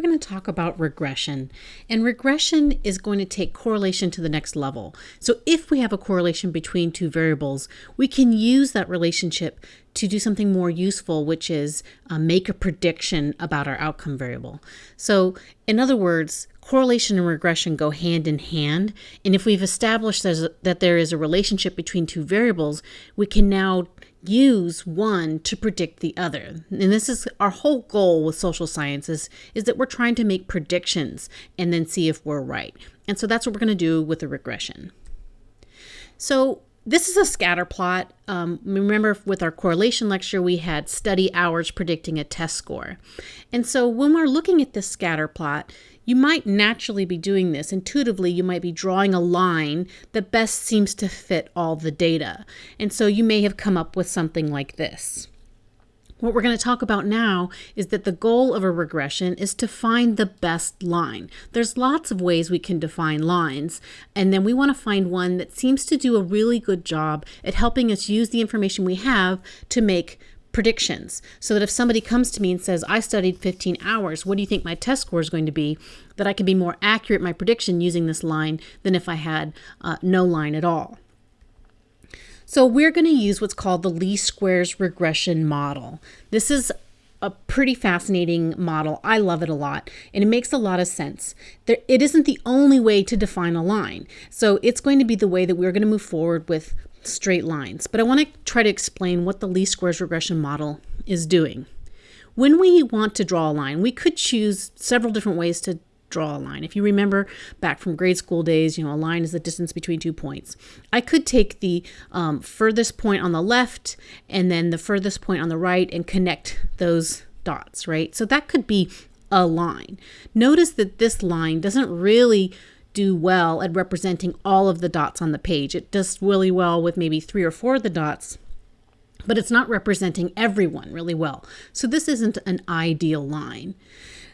we're going to talk about regression. And regression is going to take correlation to the next level. So if we have a correlation between two variables, we can use that relationship to do something more useful, which is uh, make a prediction about our outcome variable. So in other words, correlation and regression go hand in hand. And if we've established that there is a relationship between two variables, we can now use one to predict the other. And this is our whole goal with social sciences is that we're trying to make predictions and then see if we're right. And so that's what we're going to do with a regression. So this is a scatter plot. Um, remember with our correlation lecture, we had study hours predicting a test score. And so when we're looking at this scatter plot, you might naturally be doing this. Intuitively, you might be drawing a line that best seems to fit all the data. And so you may have come up with something like this. What we're going to talk about now is that the goal of a regression is to find the best line. There's lots of ways we can define lines, and then we want to find one that seems to do a really good job at helping us use the information we have to make predictions so that if somebody comes to me and says, I studied 15 hours, what do you think my test score is going to be? That I can be more accurate my prediction using this line than if I had uh, no line at all. So we're going to use what's called the least squares regression model. This is a pretty fascinating model. I love it a lot, and it makes a lot of sense. There, it isn't the only way to define a line. So it's going to be the way that we're going to move forward with straight lines. But I want to try to explain what the least squares regression model is doing. When we want to draw a line, we could choose several different ways to draw a line. If you remember back from grade school days, you know, a line is the distance between two points. I could take the um, furthest point on the left and then the furthest point on the right and connect those dots, right? So that could be a line. Notice that this line doesn't really do well at representing all of the dots on the page. It does really well with maybe three or four of the dots, but it's not representing everyone really well. So this isn't an ideal line.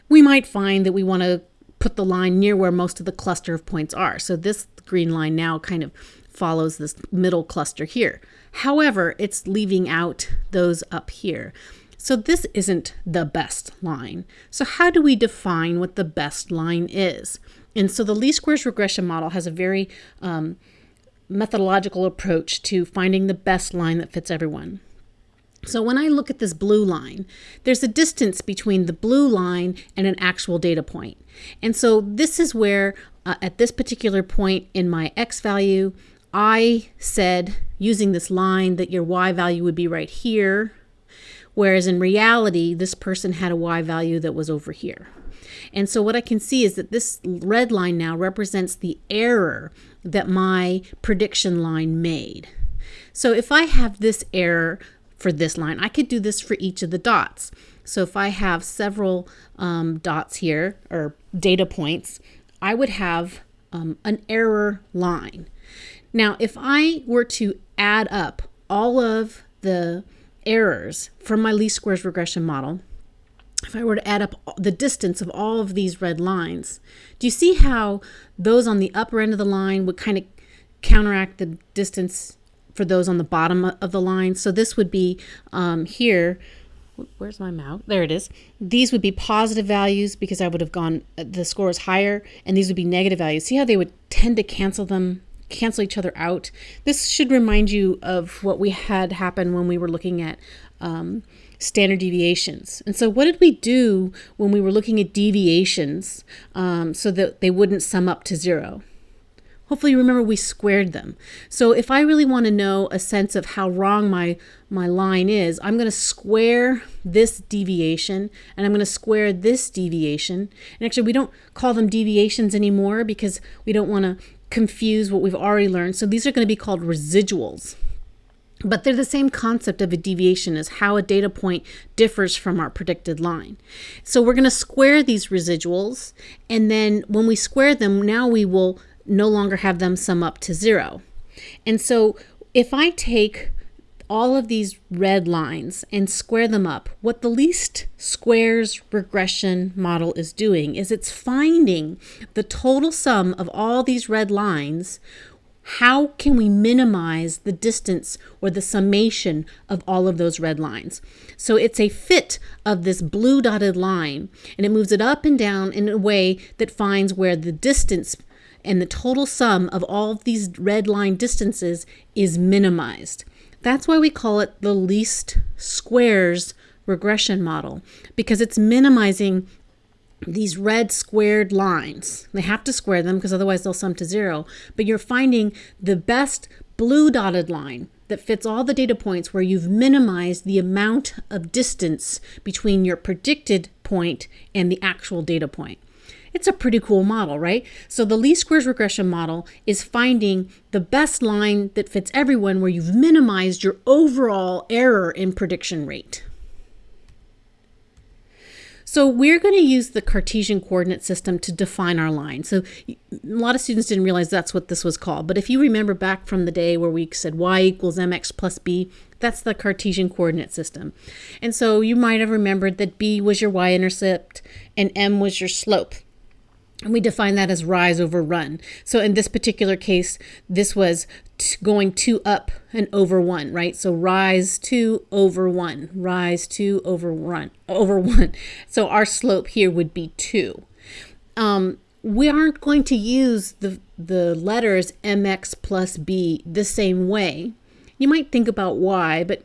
We might find that we want to put the line near where most of the cluster of points are. So this green line now kind of follows this middle cluster here. However, it's leaving out those up here. So this isn't the best line. So how do we define what the best line is? And so the least squares regression model has a very um, methodological approach to finding the best line that fits everyone. So when I look at this blue line, there's a distance between the blue line and an actual data point. And so this is where uh, at this particular point in my x value, I said using this line that your y value would be right here, whereas in reality, this person had a y value that was over here. And so what I can see is that this red line now represents the error that my prediction line made. So if I have this error for this line, I could do this for each of the dots. So if I have several um, dots here or data points, I would have um, an error line. Now, if I were to add up all of the errors from my least squares regression model, if I were to add up the distance of all of these red lines, do you see how those on the upper end of the line would kind of counteract the distance for those on the bottom of the line? So this would be um, here, where's my mouse? There it is. These would be positive values because I would have gone, uh, the score is higher, and these would be negative values. See how they would tend to cancel them cancel each other out. This should remind you of what we had happen when we were looking at um, standard deviations. And so, what did we do when we were looking at deviations um, so that they wouldn't sum up to zero? Hopefully you remember we squared them. So if I really want to know a sense of how wrong my, my line is, I'm going to square this deviation and I'm going to square this deviation. And actually we don't call them deviations anymore because we don't want to confuse what we've already learned. So these are going to be called residuals. But they're the same concept of a deviation as how a data point differs from our predicted line. So we're going to square these residuals, and then when we square them, now we will no longer have them sum up to zero. And so if I take all of these red lines and square them up, what the least squares regression model is doing is it's finding the total sum of all these red lines how can we minimize the distance or the summation of all of those red lines? So it's a fit of this blue dotted line and it moves it up and down in a way that finds where the distance and the total sum of all of these red line distances is minimized. That's why we call it the least squares regression model because it's minimizing these red squared lines. They have to square them because otherwise they'll sum to zero. But you're finding the best blue dotted line that fits all the data points where you've minimized the amount of distance between your predicted point and the actual data point. It's a pretty cool model, right? So the least squares regression model is finding the best line that fits everyone where you've minimized your overall error in prediction rate. So we're going to use the Cartesian coordinate system to define our line. So a lot of students didn't realize that's what this was called. But if you remember back from the day where we said y equals mx plus b, that's the Cartesian coordinate system. And so you might have remembered that b was your y-intercept and m was your slope. And we define that as rise over run. So in this particular case, this was going two up and over one, right? So rise two over one, rise two over run, over one. So our slope here would be two. Um, we aren't going to use the, the letters mx plus b the same way. You might think about why, but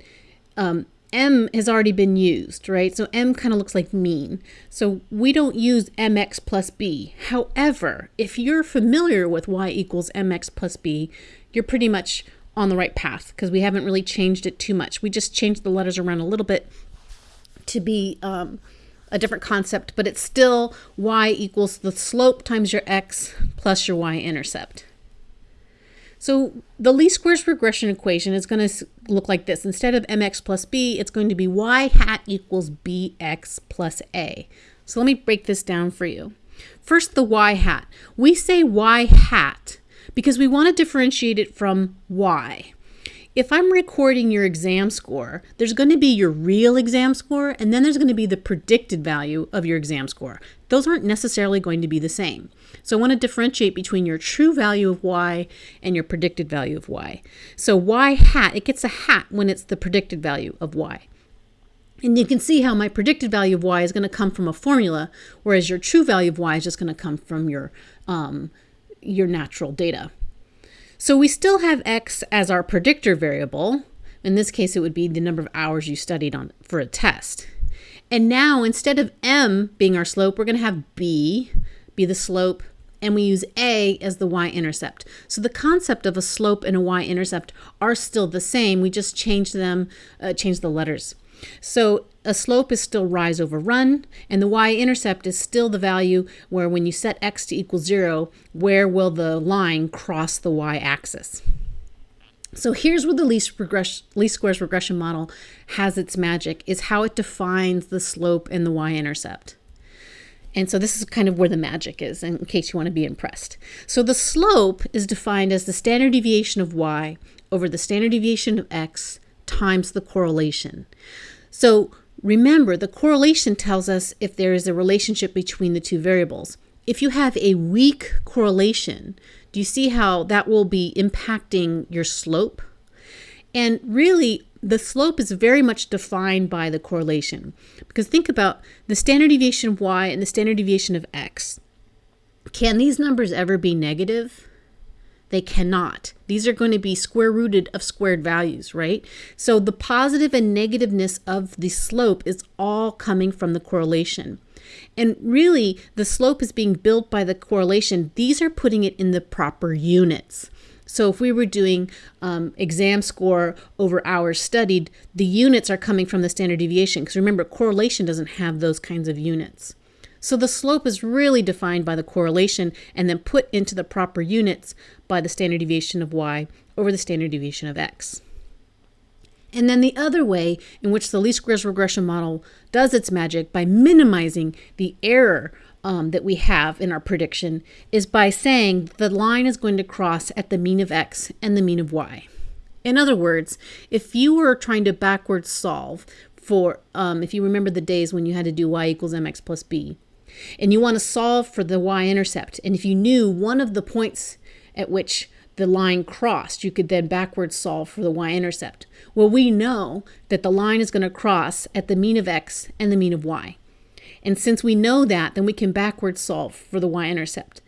um, M has already been used, right? So M kind of looks like mean. So we don't use mx plus b. However, if you're familiar with y equals mx plus b, you're pretty much on the right path because we haven't really changed it too much. We just changed the letters around a little bit to be um, a different concept, but it's still y equals the slope times your x plus your y-intercept. So the least squares regression equation is going to look like this. Instead of mx plus b, it's going to be y hat equals bx plus a. So let me break this down for you. First, the y hat. We say y hat because we want to differentiate it from y. If I'm recording your exam score, there's going to be your real exam score, and then there's going to be the predicted value of your exam score. Those aren't necessarily going to be the same. So I want to differentiate between your true value of y and your predicted value of y. So y hat, it gets a hat when it's the predicted value of y. And you can see how my predicted value of y is going to come from a formula, whereas your true value of y is just going to come from your, um, your natural data. So we still have x as our predictor variable. In this case, it would be the number of hours you studied on for a test. And now instead of m being our slope, we're going to have b be the slope and we use a as the y-intercept. So the concept of a slope and a y-intercept are still the same. We just change them, uh, change the letters. So a slope is still rise over run, and the y-intercept is still the value where when you set x to equal 0, where will the line cross the y-axis. So here's where the least, regress, least squares regression model has its magic, is how it defines the slope and the y-intercept. And so this is kind of where the magic is in case you want to be impressed. So the slope is defined as the standard deviation of y over the standard deviation of x times the correlation. So remember, the correlation tells us if there is a relationship between the two variables. If you have a weak correlation, do you see how that will be impacting your slope? And really, the slope is very much defined by the correlation. Because think about the standard deviation of y and the standard deviation of x. Can these numbers ever be negative? They cannot. These are going to be square rooted of squared values, right? So the positive and negativeness of the slope is all coming from the correlation. And really, the slope is being built by the correlation. These are putting it in the proper units. So if we were doing um, exam score over hours studied, the units are coming from the standard deviation. Because remember, correlation doesn't have those kinds of units. So the slope is really defined by the correlation and then put into the proper units by the standard deviation of y over the standard deviation of x. And then the other way in which the least squares regression model does its magic by minimizing the error um, that we have in our prediction is by saying the line is going to cross at the mean of x and the mean of y. In other words, if you were trying to backwards solve for, um, if you remember the days when you had to do y equals mx plus b, and you want to solve for the y-intercept. And if you knew one of the points at which the line crossed, you could then backwards solve for the y-intercept. Well, we know that the line is going to cross at the mean of x and the mean of y. And since we know that, then we can backwards solve for the y-intercept.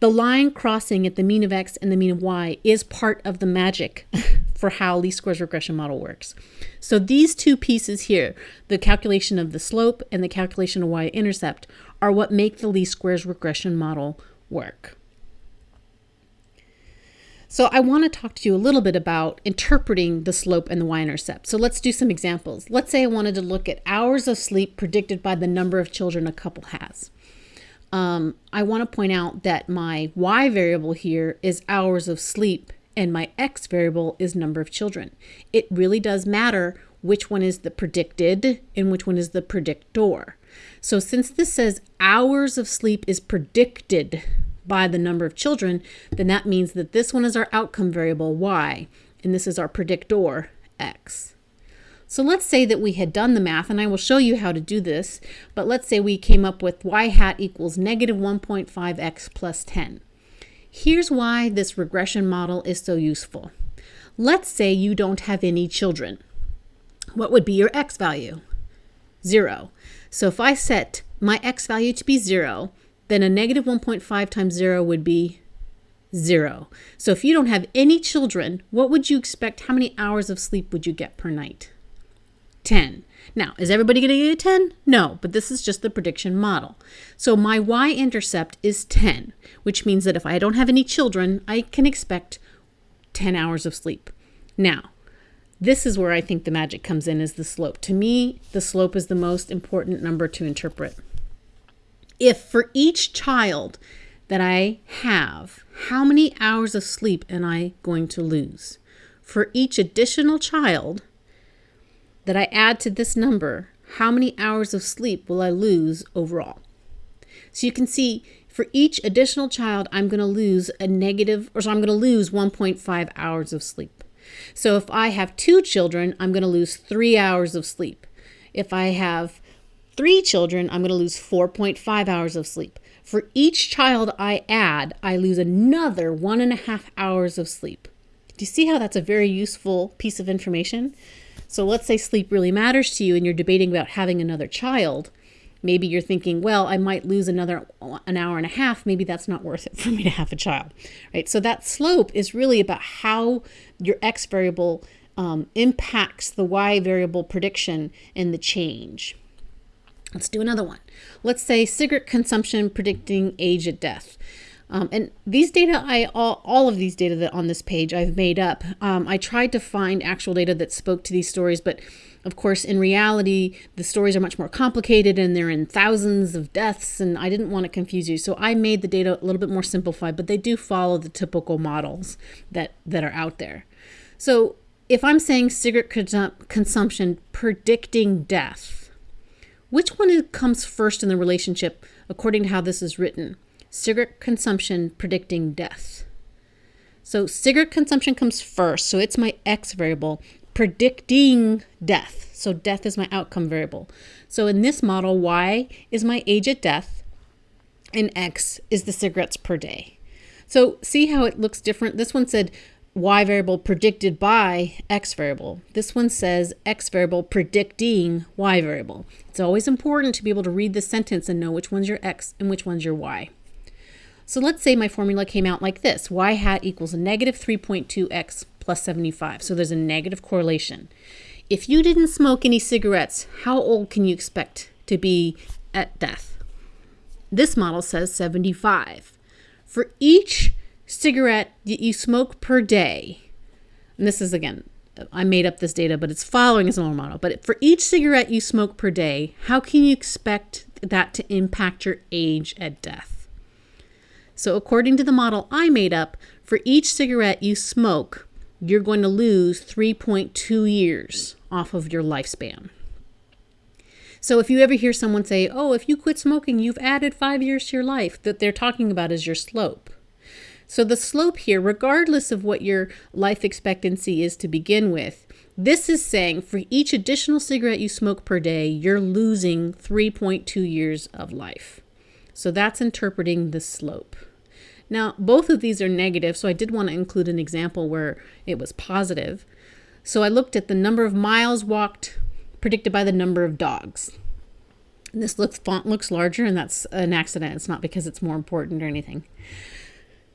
The line crossing at the mean of x and the mean of y is part of the magic for how least squares regression model works. So these two pieces here, the calculation of the slope and the calculation of y-intercept, are what make the least squares regression model work. So I want to talk to you a little bit about interpreting the slope and the y-intercept. So let's do some examples. Let's say I wanted to look at hours of sleep predicted by the number of children a couple has. Um, I want to point out that my y variable here is hours of sleep and my x variable is number of children. It really does matter which one is the predicted and which one is the predictor. So since this says hours of sleep is predicted by the number of children, then that means that this one is our outcome variable, y, and this is our predictor, x. So let's say that we had done the math, and I will show you how to do this, but let's say we came up with y hat equals negative 1.5x plus 10. Here's why this regression model is so useful. Let's say you don't have any children. What would be your x value? Zero. So if I set my x value to be zero, then a negative 1.5 times 0 would be 0. So if you don't have any children, what would you expect? How many hours of sleep would you get per night? 10. Now, is everybody going to get a 10? No, but this is just the prediction model. So my y-intercept is 10, which means that if I don't have any children, I can expect 10 hours of sleep. Now, this is where I think the magic comes in is the slope. To me, the slope is the most important number to interpret if for each child that I have, how many hours of sleep am I going to lose? For each additional child that I add to this number, how many hours of sleep will I lose overall? So you can see for each additional child, I'm going to lose a negative, or so I'm going to lose 1.5 hours of sleep. So if I have two children, I'm going to lose three hours of sleep. If I have three children, I'm going to lose 4.5 hours of sleep. For each child I add, I lose another one and a half hours of sleep. Do you see how that's a very useful piece of information? So let's say sleep really matters to you and you're debating about having another child. Maybe you're thinking, well, I might lose another an hour and a half. Maybe that's not worth it for me to have a child, right? So that slope is really about how your x variable um, impacts the y variable prediction and the change. Let's do another one. Let's say cigarette consumption predicting age at death. Um, and these data, I all, all of these data that on this page I've made up. Um, I tried to find actual data that spoke to these stories, but of course, in reality, the stories are much more complicated and they're in thousands of deaths, and I didn't want to confuse you. So I made the data a little bit more simplified, but they do follow the typical models that, that are out there. So if I'm saying cigarette consum consumption predicting death, which one comes first in the relationship according to how this is written? Cigarette consumption predicting death. So cigarette consumption comes first, so it's my x variable predicting death. So death is my outcome variable. So in this model, y is my age at death and x is the cigarettes per day. So see how it looks different? This one said y variable predicted by x variable. This one says x variable predicting y variable. It's always important to be able to read the sentence and know which one's your x and which one's your y. So let's say my formula came out like this. y hat equals negative 3.2x plus 75. So there's a negative correlation. If you didn't smoke any cigarettes, how old can you expect to be at death? This model says 75. For each cigarette that you smoke per day, and this is again, I made up this data, but it's following a normal model. But for each cigarette you smoke per day, how can you expect that to impact your age at death? So according to the model I made up, for each cigarette you smoke, you're going to lose 3.2 years off of your lifespan. So if you ever hear someone say, oh, if you quit smoking, you've added five years to your life, that they're talking about is your slope. So the slope here, regardless of what your life expectancy is to begin with, this is saying for each additional cigarette you smoke per day, you're losing 3.2 years of life. So that's interpreting the slope. Now, both of these are negative, so I did want to include an example where it was positive. So I looked at the number of miles walked predicted by the number of dogs. And this looks, font looks larger, and that's an accident. It's not because it's more important or anything.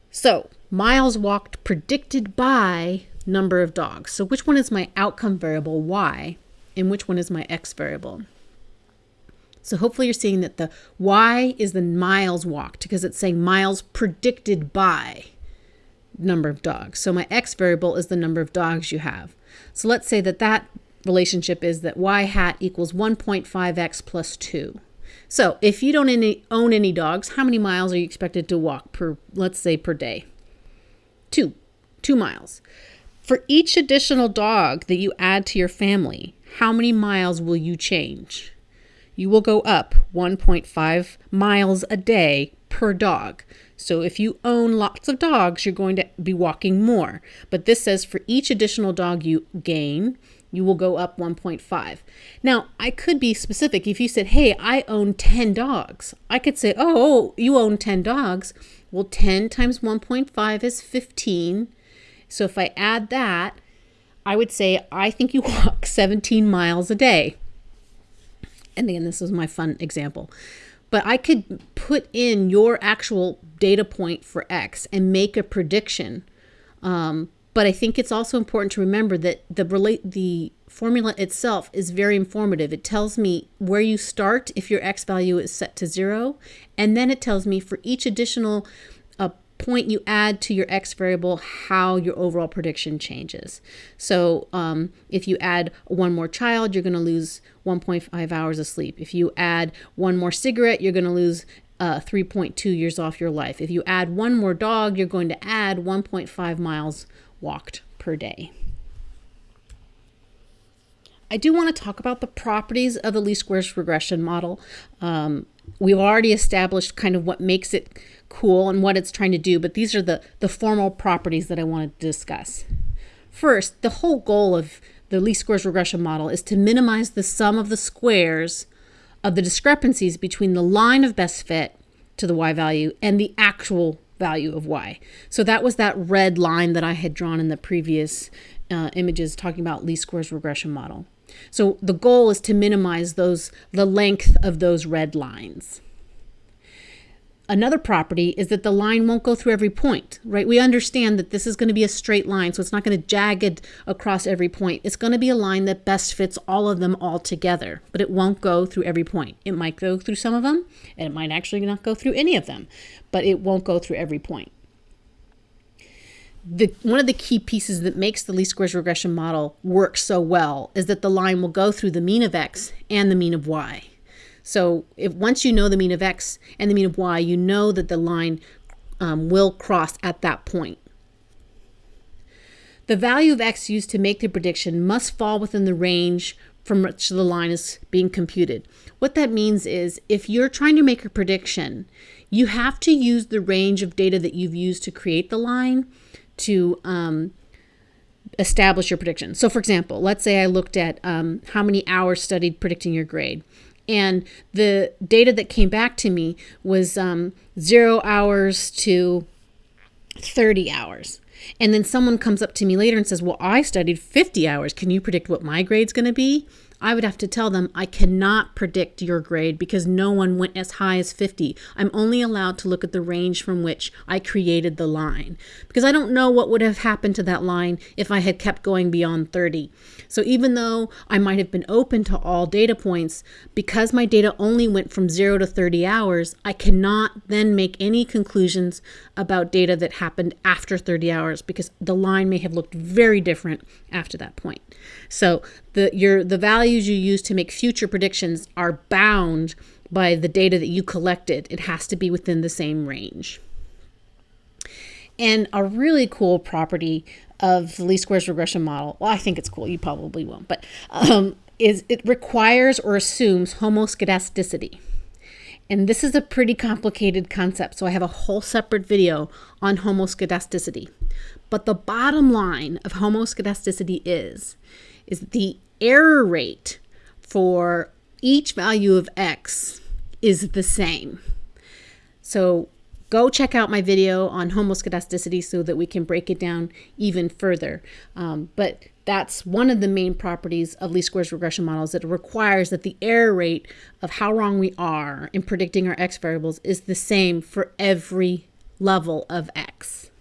So, miles walked predicted by number of dogs. So, which one is my outcome variable, y, and which one is my x variable? So hopefully you're seeing that the y is the miles walked because it's saying miles predicted by number of dogs. So my x variable is the number of dogs you have. So let's say that that relationship is that y hat equals 1.5x plus 2. So if you don't any, own any dogs, how many miles are you expected to walk per, let's say, per day? Two, two miles. For each additional dog that you add to your family, how many miles will you change? You will go up 1.5 miles a day per dog. So if you own lots of dogs, you're going to be walking more. But this says for each additional dog you gain, you will go up 1.5. Now, I could be specific. If you said, hey, I own 10 dogs, I could say, oh, oh you own 10 dogs. Well, 10 times 1.5 is 15. So if I add that, I would say, I think you walk 17 miles a day and again, this is my fun example, but I could put in your actual data point for X and make a prediction. Um, but I think it's also important to remember that the relate the formula itself is very informative. It tells me where you start if your X value is set to zero, and then it tells me for each additional point you add to your x variable how your overall prediction changes. So um, if you add one more child, you're going to lose 1.5 hours of sleep. If you add one more cigarette, you're going to lose uh, 3.2 years off your life. If you add one more dog, you're going to add 1.5 miles walked per day. I do want to talk about the properties of the least squares regression model. Um, we've already established kind of what makes it cool and what it's trying to do, but these are the, the formal properties that I want to discuss. First, the whole goal of the least squares regression model is to minimize the sum of the squares of the discrepancies between the line of best fit to the y value and the actual value of y. So that was that red line that I had drawn in the previous uh, images talking about least squares regression model. So the goal is to minimize those the length of those red lines. Another property is that the line won't go through every point, right? We understand that this is going to be a straight line, so it's not going to jagged across every point. It's going to be a line that best fits all of them all together, but it won't go through every point. It might go through some of them, and it might actually not go through any of them, but it won't go through every point. The, one of the key pieces that makes the least squares regression model work so well is that the line will go through the mean of x and the mean of y. So if once you know the mean of x and the mean of y, you know that the line um, will cross at that point. The value of x used to make the prediction must fall within the range from which the line is being computed. What that means is if you're trying to make a prediction, you have to use the range of data that you've used to create the line to um, establish your prediction. So for example, let's say I looked at um, how many hours studied predicting your grade. And the data that came back to me was um, zero hours to 30 hours. And then someone comes up to me later and says, Well, I studied 50 hours. Can you predict what my grade's going to be? I would have to tell them I cannot predict your grade because no one went as high as 50. I'm only allowed to look at the range from which I created the line because I don't know what would have happened to that line if I had kept going beyond 30. So even though I might have been open to all data points, because my data only went from 0 to 30 hours, I cannot then make any conclusions about data that happened after 30 hours because the line may have looked very different after that point. So the your the values you use to make future predictions are bound by the data that you collected. It has to be within the same range. And a really cool property of the least squares regression model, well, I think it's cool, you probably won't, but um, is it requires or assumes homoscedasticity. And this is a pretty complicated concept, so I have a whole separate video on homoscedasticity. But the bottom line of homoscedasticity is is the error rate for each value of x is the same. So go check out my video on homoscedasticity so that we can break it down even further. Um, but that's one of the main properties of least squares regression models that requires that the error rate of how wrong we are in predicting our x variables is the same for every level of x.